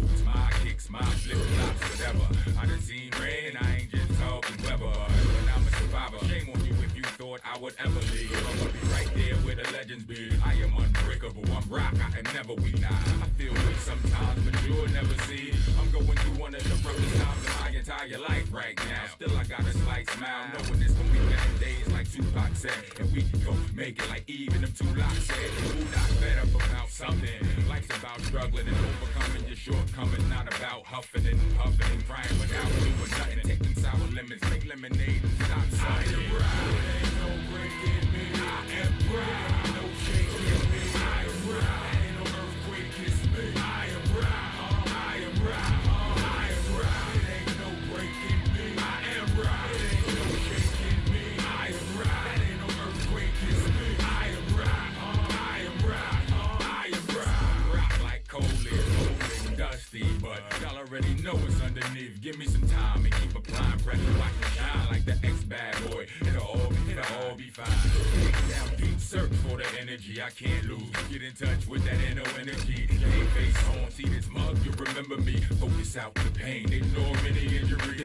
moves, my kicks, my flip flops, whatever. I done seen rain. I ain't just talking Weber. But I'm a survivor, shame on you if you thought I would ever leave. I'ma be right there where the legends be. I am unbreakable, I'm rock, I am never weak. Nah, I feel weak sometimes, but you'll never see. I'm going through one of the roughest times of my entire life right now. Still, I got a slight smile, knowing it's gonna be bad days like Tupac said. And we gon' make it like even them two LOX said. Who not better about something? Life's about struggling and overcoming your shortcomings, not about huffing and puffing and crying without doing nothing. Taking sour lemons, make lemonade and stop sucking. I am right, ain't no breaking me. I am right, it's. Give me some time and keep applying pressure. Watch me shine like the ex bad boy. It'll all be, it'll all be fine. Down deep, search for the energy I can't lose. Get in touch with that inner energy. Game face on, see this mug, you remember me. Focus out the pain, ignore any injury.